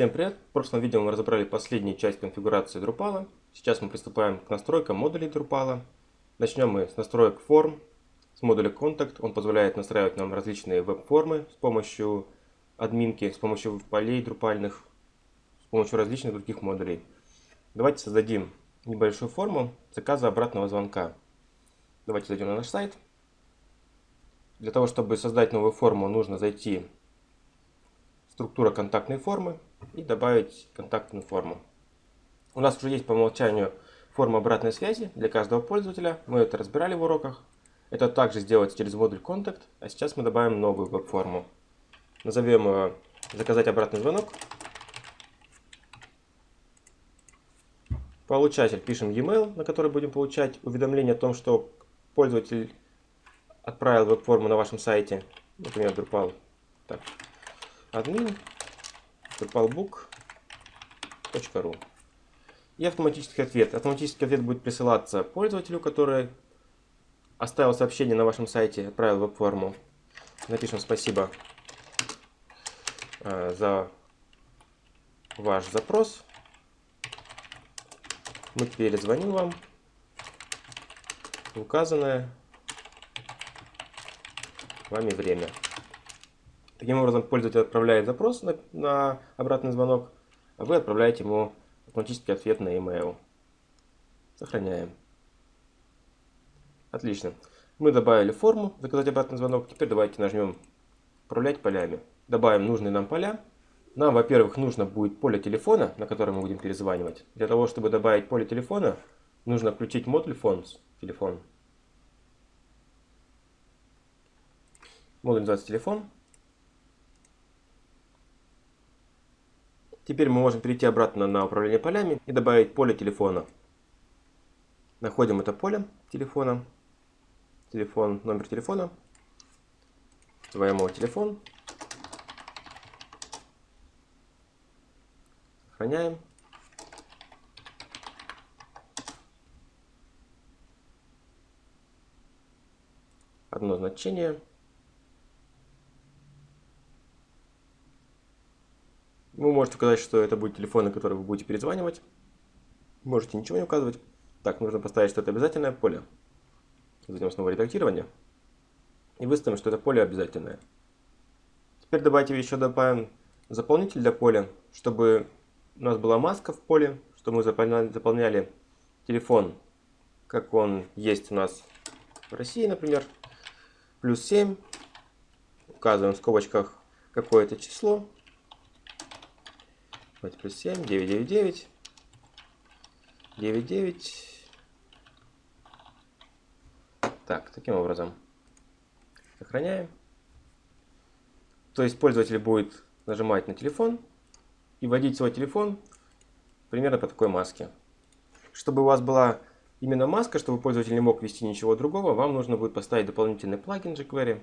Всем привет! В прошлом видео мы разобрали последнюю часть конфигурации Drupal. Сейчас мы приступаем к настройкам модулей Drupal. Начнем мы с настроек форм, с модуля Contact. Он позволяет настраивать нам различные веб-формы с помощью админки, с помощью полей друпальных, с помощью различных других модулей. Давайте создадим небольшую форму заказа обратного звонка. Давайте зайдем на наш сайт. Для того, чтобы создать новую форму, нужно зайти в структура контактной формы и добавить контактную форму. У нас уже есть по умолчанию форма обратной связи для каждого пользователя. Мы это разбирали в уроках. Это также сделать через модуль Contact. А сейчас мы добавим новую веб-форму. Назовем ее «Заказать обратный звонок». Получатель пишем e-mail, на который будем получать уведомление о том, что пользователь отправил веб-форму на вашем сайте. Например, Drupal. Так. Admin drupalbook.ru и автоматический ответ. Автоматический ответ будет присылаться пользователю, который оставил сообщение на вашем сайте, отправил веб-форму. Напишем спасибо э, за ваш запрос. Мы перезвоним вам в указанное вами время. Таким образом, пользователь отправляет запрос на, на обратный звонок, а вы отправляете ему автоматический ответ на e-mail. Сохраняем. Отлично. Мы добавили форму «Заказать обратный звонок». Теперь давайте нажмем «Управлять полями». Добавим нужные нам поля. Нам, во-первых, нужно будет поле телефона, на котором мы будем перезванивать. Для того, чтобы добавить поле телефона, нужно включить модуль Phones, телефон. Модуль называется телефон. Теперь мы можем перейти обратно на управление полями и добавить поле телефона. Находим это поле телефона, телефон, номер телефона, называем его телефон, сохраняем. Одно значение. Вы можете указать, что это будет телефон, на который вы будете перезванивать. Можете ничего не указывать. Так, нужно поставить, что это обязательное поле. Зайдем снова редактирование. И выставим, что это поле обязательное. Теперь давайте еще добавим заполнитель для поля, чтобы у нас была маска в поле, чтобы мы заполняли, заполняли телефон, как он есть у нас в России, например. Плюс 7. Указываем в скобочках какое-то число. Давайте плюс 7, 9, 9, 9. 9, 9. Так, таким образом. Сохраняем. То есть пользователь будет нажимать на телефон и вводить свой телефон примерно по такой маске. Чтобы у вас была именно маска, чтобы пользователь не мог ввести ничего другого, вам нужно будет поставить дополнительный плагин jQuery.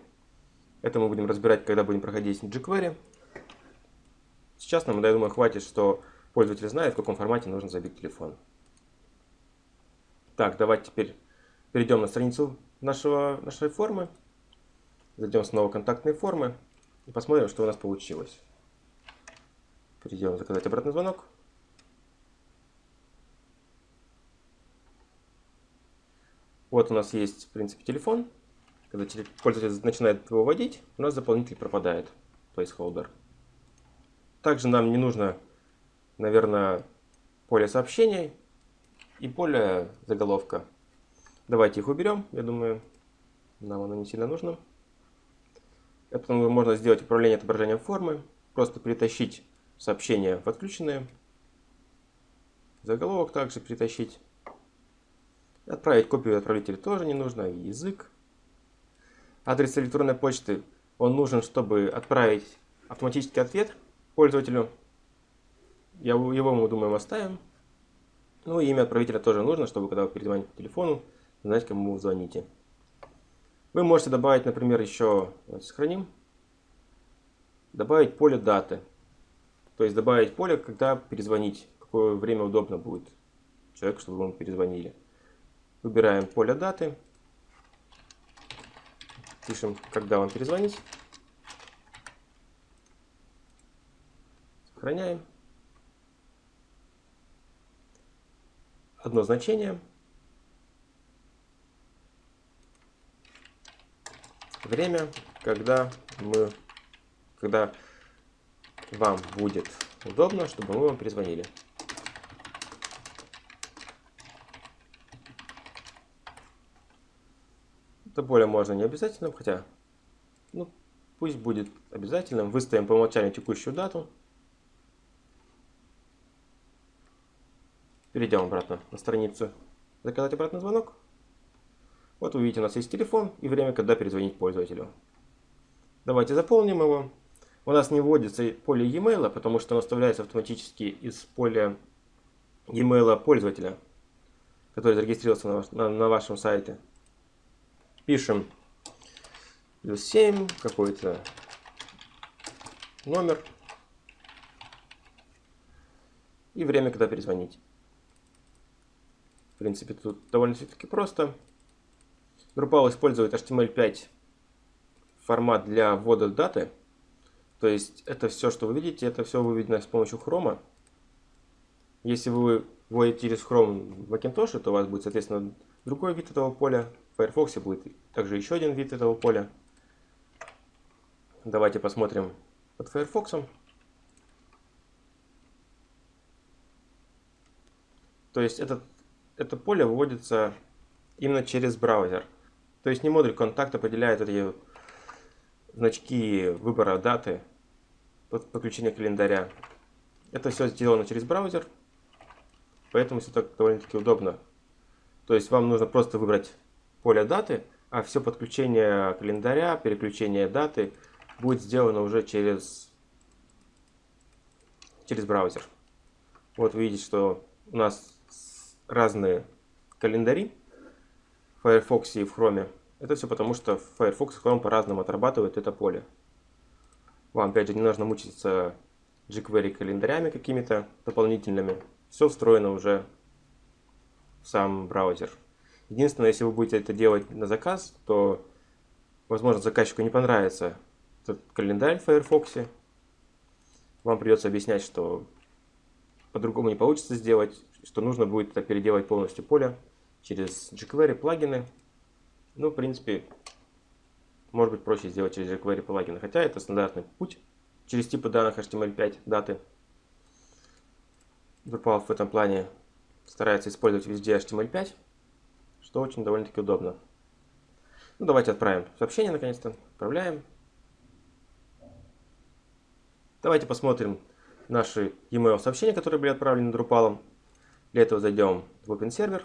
Это мы будем разбирать, когда будем проходить jQuery. Сейчас нам, я думаю, хватит, что пользователь знает, в каком формате нужно забить телефон. Так, давайте теперь перейдем на страницу нашего, нашей формы. Зайдем снова в контактные формы и посмотрим, что у нас получилось. Перейдем заказать обратный звонок. Вот у нас есть, в принципе, телефон. Когда пользователь начинает его вводить, у нас заполнитель пропадает, placeholder. Также нам не нужно, наверное, поле сообщений и поле заголовка. Давайте их уберем, я думаю, нам оно не сильно нужно. Это можно сделать управление отображением формы, просто перетащить сообщения в отключенные, заголовок также перетащить. Отправить копию отправителя тоже не нужно, язык. Адрес электронной почты, он нужен, чтобы отправить автоматический ответ пользователю. Я его мы думаем оставим. Ну и имя отправителя тоже нужно, чтобы когда вы перезвоните по телефону, знать, кому вы звоните. Вы можете добавить, например, еще, сохраним, добавить поле даты. То есть добавить поле, когда перезвонить, какое время удобно будет человеку, чтобы ему перезвонили. Выбираем поле даты, пишем, когда вам перезвонить. Сохраняем. Одно значение. Время, когда мы, когда вам будет удобно, чтобы мы вам перезвонили. Это более можно не обязательным, хотя, ну, пусть будет обязательным. Выставим по умолчанию текущую дату. Перейдем обратно на страницу «Заказать обратный звонок». Вот вы видите, у нас есть телефон и время, когда перезвонить пользователю. Давайте заполним его. У нас не вводится поле e-mail, потому что оно вставляется автоматически из поля e-mail пользователя, который зарегистрировался на, на, на вашем сайте. Пишем плюс 7, какой-то номер и время, когда перезвонить. В принципе, тут довольно-таки просто. Drupal использует HTML5 формат для ввода даты. То есть это все, что вы видите, это все выведено с помощью Chrome. Если вы вводите через Chrome в Macintosh, то у вас будет, соответственно, другой вид этого поля. В Firefox будет также еще один вид этого поля. Давайте посмотрим под Firefox. То есть этот это поле выводится именно через браузер. То есть не модуль контакт определяет эти значки выбора даты, подключения календаря. Это все сделано через браузер, поэтому все так довольно-таки удобно. То есть вам нужно просто выбрать поле даты, а все подключение календаря, переключение даты будет сделано уже через, через браузер. Вот вы видите, что у нас разные календари в Firefox и в Chrome. Это все потому, что Firefox и Chrome по-разному отрабатывают это поле. Вам, опять же, не нужно мучиться jQuery календарями какими-то дополнительными. Все встроено уже в сам браузер. Единственное, если вы будете это делать на заказ, то, возможно, заказчику не понравится этот календарь в Firefox. Вам придется объяснять, что по-другому не получится сделать, что нужно будет это переделать полностью поле через jQuery плагины. Ну, в принципе, может быть проще сделать через jQuery плагины, хотя это стандартный путь через типы данных HTML5 даты. Drupal в этом плане старается использовать везде HTML5, что очень довольно-таки удобно. Ну, давайте отправим сообщение наконец-то. Отправляем. Давайте посмотрим наши e-mail сообщения, которые были отправлены Drupal. Для этого зайдем в Open Server,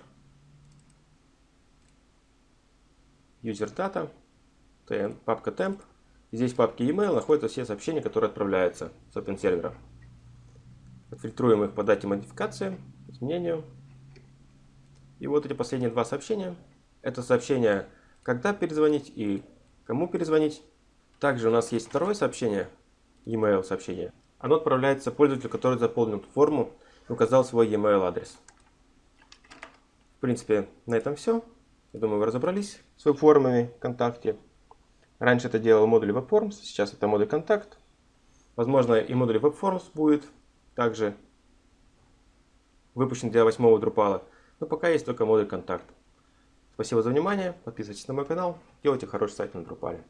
User Data, папка Temp. Здесь в папке email находятся все сообщения, которые отправляются с Open Server. Отфильтруем их по дате модификации, изменению. И вот эти последние два сообщения. Это сообщение, когда перезвонить и кому перезвонить. Также у нас есть второе сообщение, email сообщение. Оно отправляется пользователю, который заполнил форму указал свой e-mail адрес. В принципе, на этом все. Я думаю, вы разобрались с веб-формами ВКонтакте. Раньше это делал модуль WebForms, сейчас это модуль Контакт. Возможно, и модуль WebForms будет также выпущен для 8 Drupal. Но пока есть только модуль Контакт. Спасибо за внимание, подписывайтесь на мой канал, делайте хороший сайт на Drupal.